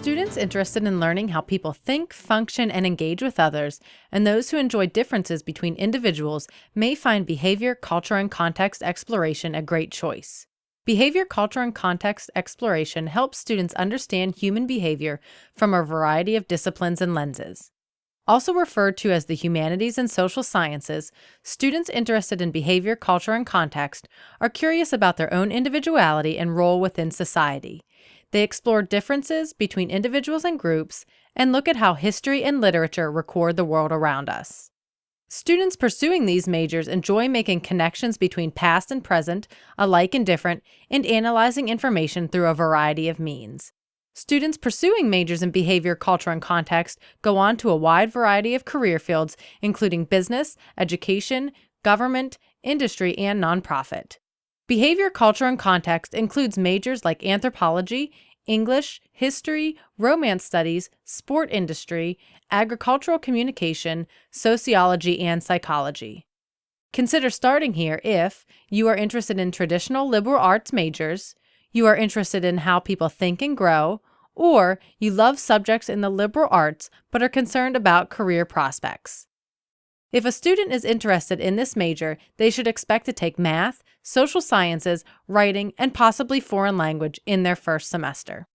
Students interested in learning how people think, function, and engage with others, and those who enjoy differences between individuals may find behavior, culture, and context exploration a great choice. Behavior, culture, and context exploration helps students understand human behavior from a variety of disciplines and lenses. Also referred to as the humanities and social sciences, students interested in behavior, culture, and context are curious about their own individuality and role within society. They explore differences between individuals and groups and look at how history and literature record the world around us. Students pursuing these majors enjoy making connections between past and present, alike and different, and analyzing information through a variety of means. Students pursuing majors in behavior, culture, and context go on to a wide variety of career fields, including business, education, government, industry, and nonprofit. Behavior, culture, and context includes majors like anthropology, English, history, romance studies, sport industry, agricultural communication, sociology, and psychology. Consider starting here if you are interested in traditional liberal arts majors, you are interested in how people think and grow, or you love subjects in the liberal arts but are concerned about career prospects. If a student is interested in this major, they should expect to take math, social sciences, writing, and possibly foreign language in their first semester.